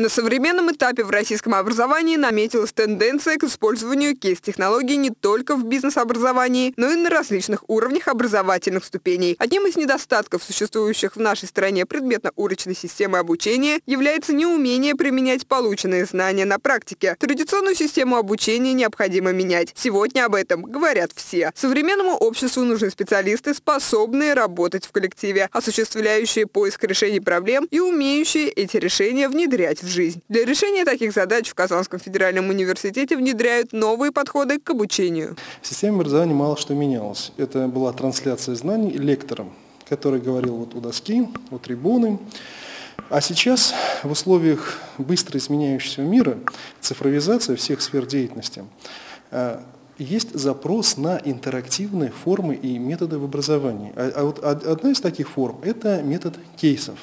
На современном этапе в российском образовании наметилась тенденция к использованию кейс-технологий не только в бизнес-образовании, но и на различных уровнях образовательных ступеней. Одним из недостатков существующих в нашей стране предметно-урочной системы обучения является неумение применять полученные знания на практике. Традиционную систему обучения необходимо менять. Сегодня об этом говорят все. Современному обществу нужны специалисты, способные работать в коллективе, осуществляющие поиск решений проблем и умеющие эти решения внедрять в жизнь. Для решения таких задач в Казанском федеральном университете внедряют новые подходы к обучению. В системе образования мало что менялось. Это была трансляция знаний лектором, который говорил вот у доски, у трибуны. А сейчас в условиях быстро изменяющегося мира, цифровизация всех сфер деятельности, э, есть запрос на интерактивные формы и методы в образовании. А, а вот одна из таких форм – это метод кейсов.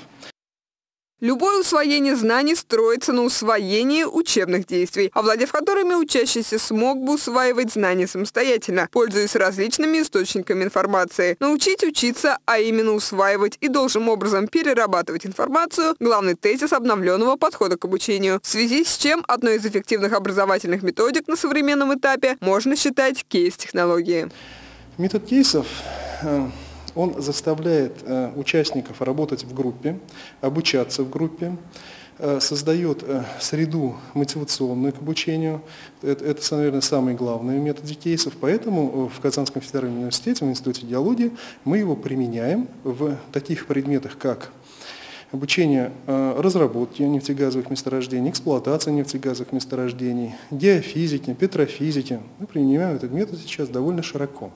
Любое усвоение знаний строится на усвоении учебных действий, овладев которыми учащийся смог бы усваивать знания самостоятельно, пользуясь различными источниками информации. Научить учиться, а именно усваивать и должным образом перерабатывать информацию – главный тезис обновленного подхода к обучению. В связи с чем одной из эффективных образовательных методик на современном этапе можно считать кейс-технологии. Метод кейсов э, он заставляет э, участников работать в группе, обучаться в группе, э, создает э, среду мотивационную к обучению. Это, это, наверное, самый главный метод кейсов. Поэтому в Казанском федеральном университете, в Институте геологии, мы его применяем в таких предметах, как обучение разработки нефтегазовых месторождений, эксплуатации нефтегазовых месторождений, геофизики, петрофизики. Мы применяем этот метод сейчас довольно широко.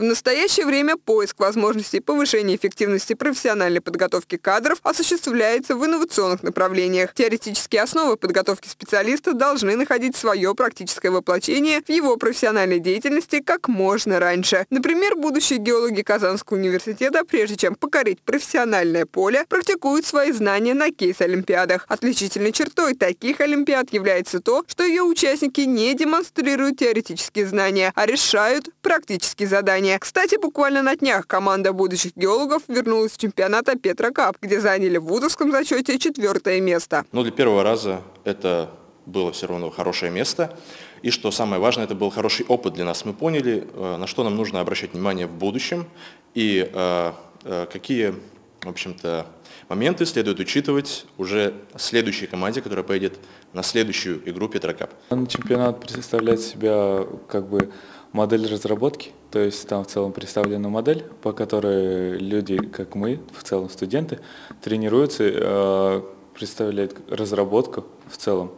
В настоящее время поиск возможностей повышения эффективности профессиональной подготовки кадров осуществляется в инновационных направлениях. Теоретические основы подготовки специалиста должны находить свое практическое воплощение в его профессиональной деятельности как можно раньше. Например, будущие геологи Казанского университета, прежде чем покорить профессиональное поле, практикуют свои знания на кейс-олимпиадах. Отличительной чертой таких олимпиад является то, что ее участники не демонстрируют теоретические знания, а решают практические задания плавания. Кстати, буквально на днях команда будущих геологов вернулась с чемпионата Петра Кап, где заняли в вузовском зачете четвертое место. Ну, для первого раза это было все равно хорошее место. И что самое важное, это был хороший опыт для нас. Мы поняли, э, на что нам нужно обращать внимание в будущем и э, э, какие, в общем-то, моменты следует учитывать уже следующей команде, которая поедет на следующую игру Петрокап. Чемпионат представляет себя как бы модель разработки, то есть там в целом представлена модель, по которой люди, как мы, в целом студенты, тренируются, э, представляют разработку в целом.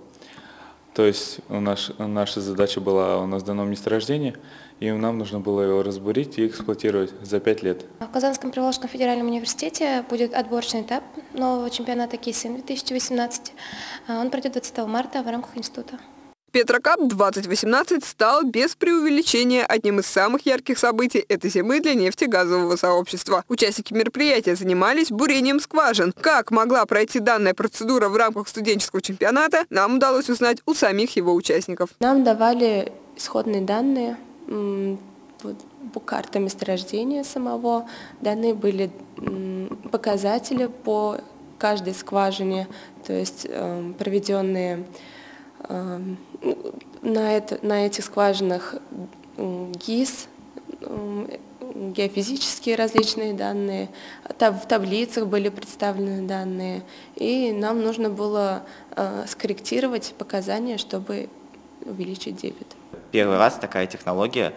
То есть у нас, наша задача была, у нас дано месторождение, и нам нужно было его разбурить и эксплуатировать за пять лет. В Казанском Приволжском федеральном университете будет отборочный этап нового чемпионата КИСИН 2018. Он пройдет 20 марта в рамках института. Петрокап 2018 стал без преувеличения одним из самых ярких событий этой зимы для нефтегазового сообщества. Участники мероприятия занимались бурением скважин. Как могла пройти данная процедура в рамках студенческого чемпионата, нам удалось узнать у самих его участников. Нам давали исходные данные по картам месторождения самого. Данные были показатели по каждой скважине, то есть эм, проведенные на, это, на этих скважинах ГИС, геофизические различные данные, в таблицах были представлены данные, и нам нужно было э, скорректировать показания, чтобы увеличить дебет. Первый раз такая технология,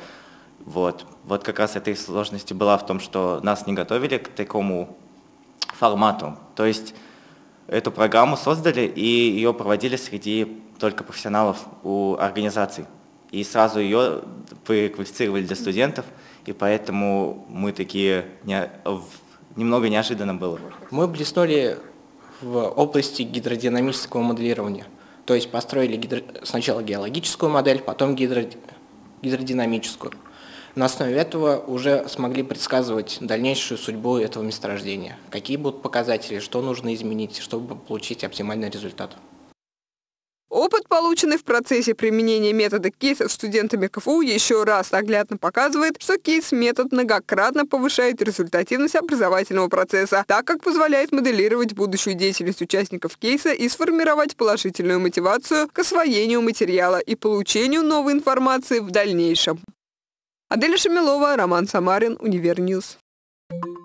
вот, вот как раз этой сложности была в том, что нас не готовили к такому формату, то есть эту программу создали и ее проводили среди только профессионалов у организаций. И сразу ее приквалифицировали для студентов, и поэтому мы такие не, немного неожиданно было. Мы блеснули в области гидродинамического моделирования. То есть построили гидро... сначала геологическую модель, потом гидро... гидродинамическую. На основе этого уже смогли предсказывать дальнейшую судьбу этого месторождения. Какие будут показатели, что нужно изменить, чтобы получить оптимальный результат. Опыт полученный в процессе применения метода кейсов студентами КФУ, еще раз наглядно показывает, что кейс-метод многократно повышает результативность образовательного процесса, так как позволяет моделировать будущую деятельность участников кейса и сформировать положительную мотивацию к освоению материала и получению новой информации в дальнейшем. Аделя Шамилова, Роман Самарин, Универньюз. Thank you.